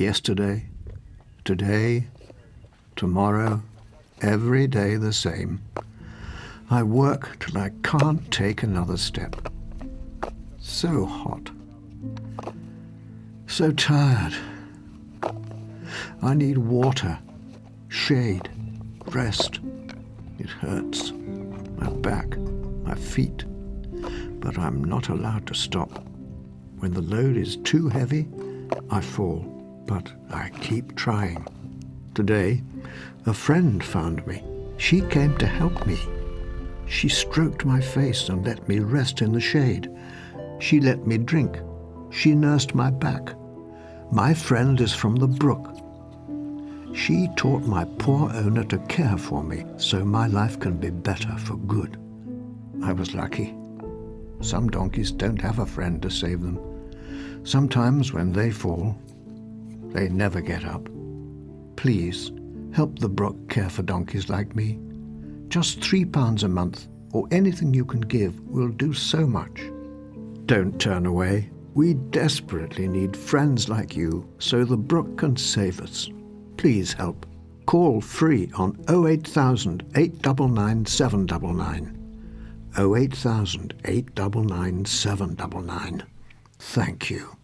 Yesterday, today, tomorrow, every day the same. I work till I can't take another step. So hot. So tired. I need water, shade, rest. It hurts. My back, my feet. But I'm not allowed to stop. When the load is too heavy, I fall, but I keep trying. Today, a friend found me. She came to help me. She stroked my face and let me rest in the shade. She let me drink. She nursed my back. My friend is from the Brooke. She taught my poor owner to care for me so my life can be better for good. I was lucky. Some donkeys don't have a friend to save them. Sometimes when they fall, they never get up. Please, help the Brooke care for donkeys like me. Just three pounds a month, or anything you can give, will do so much. Don't turn away. We desperately need friends like you so the Brooke can save us. Please help. Call free on 08000 899 799. 08000 899 799. Thank you.